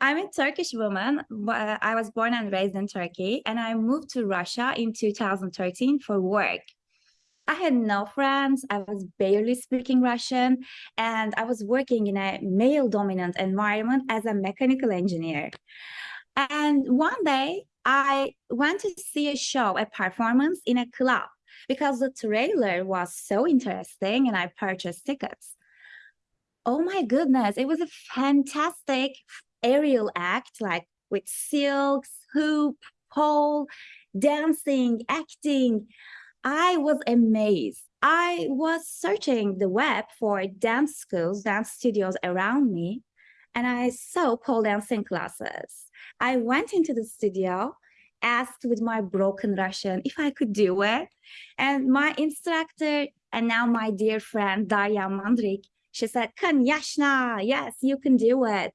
I'm a Turkish woman. Uh, I was born and raised in Turkey, and I moved to Russia in 2013 for work. I had no friends. I was barely speaking Russian, and I was working in a male dominant environment as a mechanical engineer. And one day, I went to see a show, a performance in a club because the trailer was so interesting and I purchased tickets. Oh my goodness, it was a fantastic aerial act, like with silks, hoop, pole, dancing, acting. I was amazed. I was searching the web for dance schools, dance studios around me, and I saw pole dancing classes. I went into the studio, asked with my broken Russian if I could do it. And my instructor, and now my dear friend, Darya Mandrik, she said, Kanyashna, yes, you can do it.